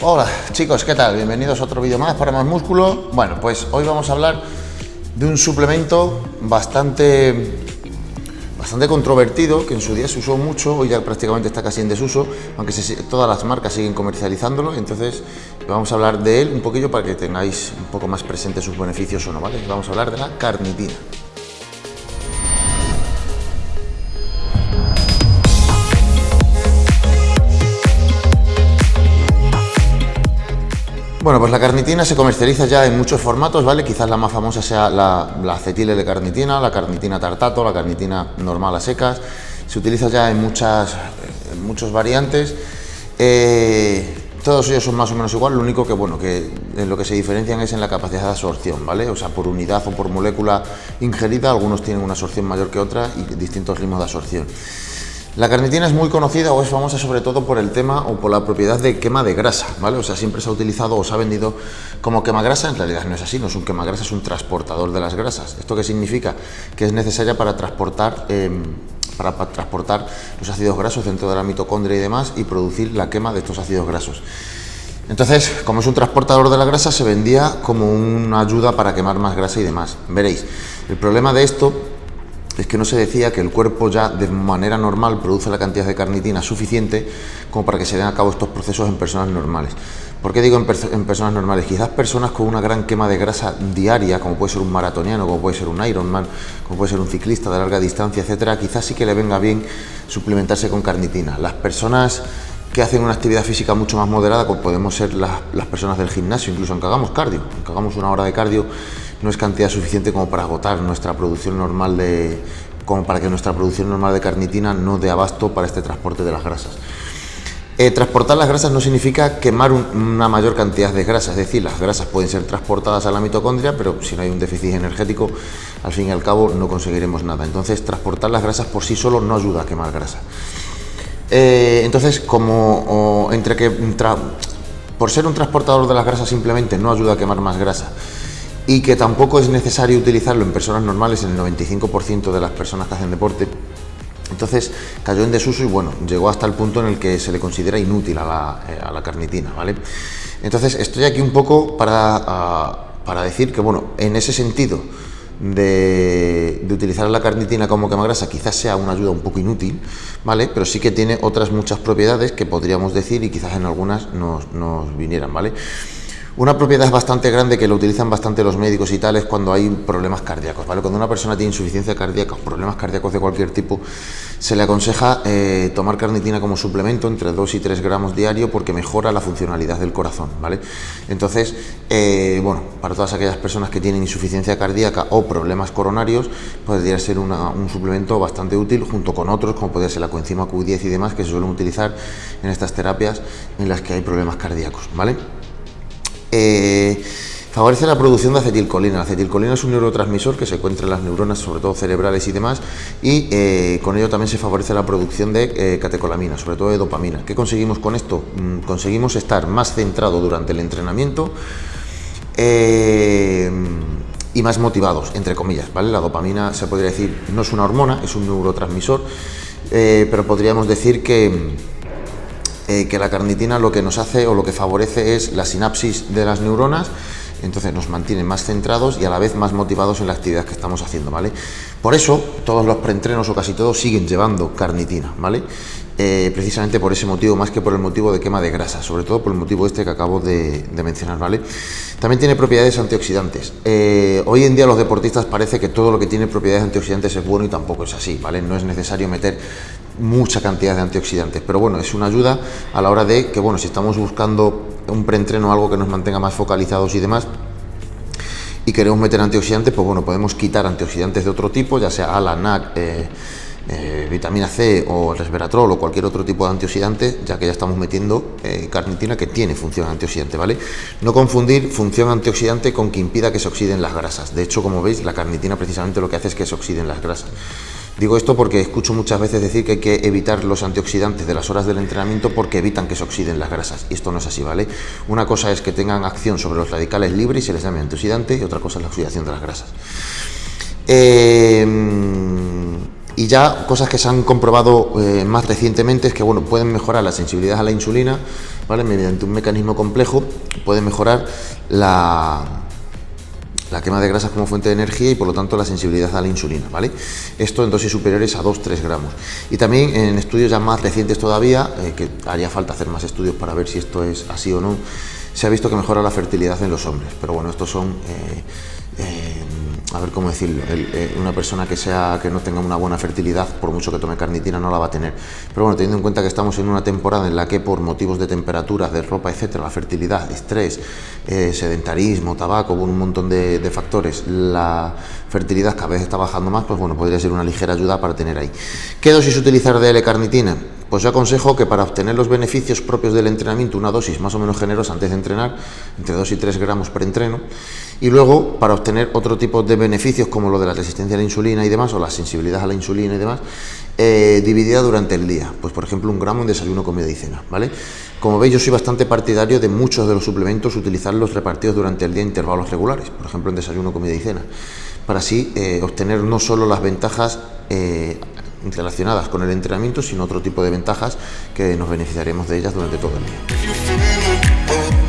Hola chicos, ¿qué tal? Bienvenidos a otro vídeo más para más músculo. Bueno, pues hoy vamos a hablar de un suplemento bastante, bastante controvertido, que en su día se usó mucho, hoy ya prácticamente está casi en desuso, aunque todas las marcas siguen comercializándolo, entonces vamos a hablar de él un poquillo para que tengáis un poco más presente sus beneficios o no, ¿vale? Vamos a hablar de la carnitina. Bueno, pues la carnitina se comercializa ya en muchos formatos, ¿vale? Quizás la más famosa sea la, la de carnitina, la carnitina tartato, la carnitina normal a secas. Se utiliza ya en muchas muchos variantes. Eh, todos ellos son más o menos igual, lo único que, bueno, que en lo que se diferencian es en la capacidad de absorción, ¿vale? O sea, por unidad o por molécula ingerida, algunos tienen una absorción mayor que otra y distintos ritmos de absorción. La carnitina es muy conocida o es famosa sobre todo por el tema o por la propiedad de quema de grasa, ¿vale? O sea, siempre se ha utilizado o se ha vendido como quema grasa, en realidad no es así, no es un quema grasa, es un transportador de las grasas. ¿Esto qué significa? Que es necesaria para transportar, em, para, transportar los ácidos grasos dentro de la mitocondria y demás y producir la quema de estos ácidos grasos. Entonces, como es un transportador de la grasa, se vendía como una ayuda para quemar más grasa y demás. Veréis, el problema de esto es que no se decía que el cuerpo ya de manera normal produce la cantidad de carnitina suficiente como para que se den a cabo estos procesos en personas normales. ¿Por qué digo en, personas normales? Quizás personas con una gran quema de grasa diaria, como puede ser un maratoniano, como puede ser un Ironman, como puede ser un ciclista de larga distancia, etcétera, quizás sí que le venga bien suplementarse con carnitina. Las personas que hacen una actividad física mucho más moderada, como podemos ser las, las personas del gimnasio, incluso aunque hagamos cardio, aunque hagamos una hora de cardio, no es cantidad suficiente como para agotar nuestra producción normal de como para que nuestra producción normal de carnitina no dé abasto para este transporte de las grasas. Eh, transportar las grasas no significa quemar una mayor cantidad de grasas, es decir, las grasas pueden ser transportadas a la mitocondria, pero si no hay un déficit energético, al fin y al cabo no conseguiremos nada. Entonces, transportar las grasas por sí solo no ayuda a quemar grasa. Eh, entonces, como entre que por ser un transportador de las grasas simplemente no ayuda a quemar más grasa, y que tampoco es necesario utilizarlo en personas normales, en el 95% de las personas que hacen deporte. Entonces cayó en desuso y bueno, llegó hasta el punto en el que se le considera inútil a la, eh, carnitina, ¿vale? Entonces estoy aquí un poco para, para decir que bueno, en ese sentido de, utilizar la carnitina como quemagrasa quizás sea una ayuda un poco inútil, ¿vale? Pero sí que tiene otras muchas propiedades que podríamos decir y quizás en algunas nos, nos vinieran, ¿vale? Una propiedad bastante grande que lo utilizan bastante los médicos y tal es cuando hay problemas cardíacos, ¿vale? Cuando una persona tiene insuficiencia cardíaca o problemas cardíacos de cualquier tipo, se le aconseja eh, tomar carnitina como suplemento entre 2 y 3 gramos diario porque mejora la funcionalidad del corazón, ¿vale? Entonces, eh, bueno, para todas aquellas personas que tienen insuficiencia cardíaca o problemas coronarios, podría ser un suplemento bastante útil junto con otros, como podría ser la coenzima Q10 y demás, que se suelen utilizar en estas terapias en las que hay problemas cardíacos, ¿vale? Eh, favorece la producción de acetilcolina. La acetilcolina es un neurotransmisor que se encuentra en las neuronas, sobre todo cerebrales y demás, y eh, con ello también se favorece la producción de eh, catecolamina, sobre todo de dopamina. ¿Qué conseguimos con esto? Mm, conseguimos estar más centrado durante el entrenamiento y más motivados, entre comillas, ¿vale? La dopamina, se podría decir, no es una hormona, es un neurotransmisor, pero podríamos decir que eh, que la carnitina lo que nos hace o lo que favorece es la sinapsis de las neuronas, entonces nos mantiene más centrados y a la vez más motivados en la actividad que estamos haciendo, ¿vale? Por eso todos los preentrenos o casi todos siguen llevando carnitina, ¿vale? Eh, precisamente por ese motivo, más que por el motivo de quema de grasa, sobre todo por el motivo este que acabo de, mencionar, ¿vale? También tiene propiedades antioxidantes. Eh, hoy en día los deportistas parece que todo lo que tiene propiedades antioxidantes es bueno y tampoco es así, ¿vale? No es necesario meter mucha cantidad de antioxidantes, pero bueno, es una ayuda a la hora de que, bueno, si estamos buscando un preentreno, algo que nos mantenga más focalizados y demás, y queremos meter antioxidantes, pues bueno, podemos quitar antioxidantes de otro tipo, ya sea ALA, NAC, eh, eh, vitamina C o resveratrol o cualquier otro tipo de antioxidante, ya que ya estamos metiendo eh, carnitina que tiene función antioxidante, ¿vale? No confundir función antioxidante con que impida que se oxiden las grasas. De hecho, como veis, la carnitina precisamente lo que hace es que se oxiden las grasas. Digo esto porque escucho muchas veces decir que hay que evitar los antioxidantes de las horas del entrenamiento porque evitan que se oxiden las grasas. Y esto no es así, ¿vale? Una cosa es que tengan acción sobre los radicales libres y se les llame antioxidante y otra cosa es la oxidación de las grasas. Eh, y ya cosas que se han comprobado eh, más recientemente es que bueno, pueden mejorar la sensibilidad a la insulina ¿vale? Mediante un mecanismo complejo puede mejorar la, la quema de grasas como fuente de energía y por lo tanto la sensibilidad a la insulina, ¿vale? Esto en dosis superiores a 2-3 gramos. Y también en estudios ya más recientes todavía, eh, que haría falta hacer más estudios para ver si esto es así o no, se ha visto que mejora la fertilidad en los hombres. Pero bueno, estos son... Eh, ver cómo decirlo, eh, una persona que, sea, que no tenga una buena fertilidad, por mucho que tome carnitina, no la va a tener. Pero bueno, teniendo en cuenta que estamos en una temporada en la que por motivos de temperatura, de ropa, etcétera, la fertilidad, estrés, eh, sedentarismo, tabaco, un montón de, de, factores, la fertilidad cada vez está bajando más, pues bueno, podría ser una ligera ayuda para tener ahí. ¿Qué dosis utilizar de L-carnitina? Pues yo aconsejo que para obtener los beneficios propios del entrenamiento, una dosis más o menos generosa antes de entrenar, entre 2 y 3 gramos por entreno, y luego para obtener otro tipo de beneficios como lo de la resistencia a la insulina y demás, o la sensibilidad a la insulina y demás, eh, dividida durante el día. Pues por ejemplo un gramo en desayuno, comida y cena, ¿vale? Como veis yo soy bastante partidario de muchos de los suplementos utilizarlos repartidos durante el día en intervalos regulares, por ejemplo en desayuno, comida y cena, para así eh, obtener no solo las ventajas eh, relacionadas con el entrenamiento, sino otro tipo de ventajas que nos beneficiaremos de ellas durante todo el día.